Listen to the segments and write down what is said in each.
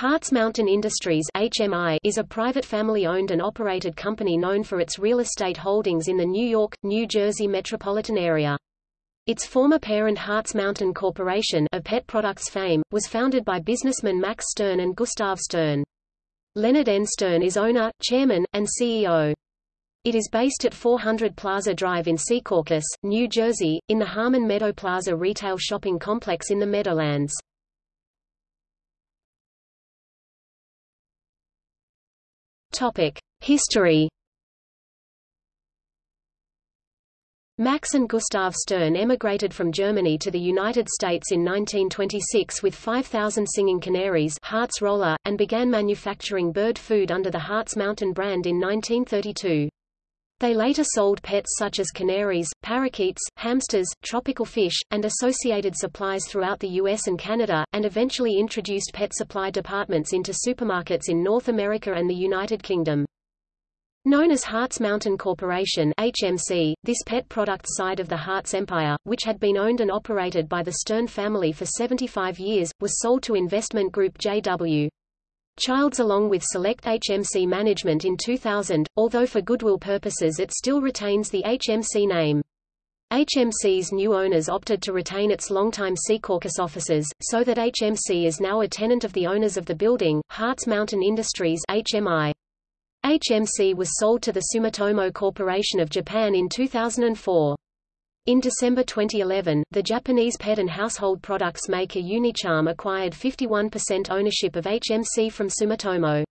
Hartz Mountain Industries HMI is a private family-owned and operated company known for its real estate holdings in the New York, New Jersey metropolitan area. Its former parent Hartz Mountain Corporation of pet products fame, was founded by businessmen Max Stern and Gustav Stern. Leonard N. Stern is owner, chairman, and CEO. It is based at 400 Plaza Drive in Secaucus, New Jersey, in the Harmon Meadow Plaza retail shopping complex in the Meadowlands. History. Max and Gustav Stern emigrated from Germany to the United States in 1926 with 5,000 singing canaries Hartz Roller, and began manufacturing bird food under the Hartz Mountain brand in 1932. They later sold pets such as canaries, parakeets, hamsters, tropical fish, and associated supplies throughout the US and Canada, and eventually introduced pet supply departments into supermarkets in North America and the United Kingdom. Known as Hartz Mountain Corporation HMC, this pet products side of the Hartz empire, which had been owned and operated by the Stern family for 75 years, was sold to investment group JW. Childs along with select HMC management in 2000, although for goodwill purposes it still retains the HMC name. HMC's new owners opted to retain its longtime Secaucus offices, so that HMC is now a tenant of the owners of the building, Hartz Mountain Industries HMI. HMC was sold to the Sumitomo Corporation of Japan in 2004. In December 2011, the Japanese pet and household products maker Unicharm acquired 51% ownership of HMC from Sumitomo.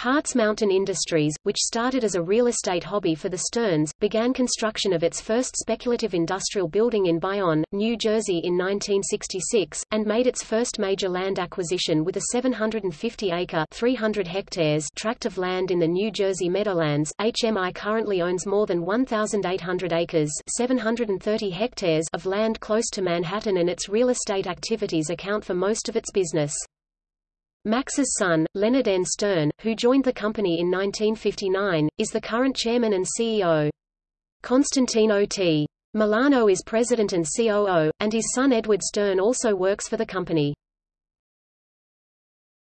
Hartz Mountain Industries, which started as a real estate hobby for the Sterns, began construction of its first speculative industrial building in Bayonne, New Jersey in 1966, and made its first major land acquisition with a 750-acre (300 hectares) tract of land in the New Jersey Meadowlands. HMI currently owns more than 1,800 acres (730 hectares) of land close to Manhattan and its real estate activities account for most of its business. Max's son, Leonard N. Stern, who joined the company in 1959, is the current chairman and CEO. Constantino T. Milano is president and COO, and his son Edward Stern also works for the company.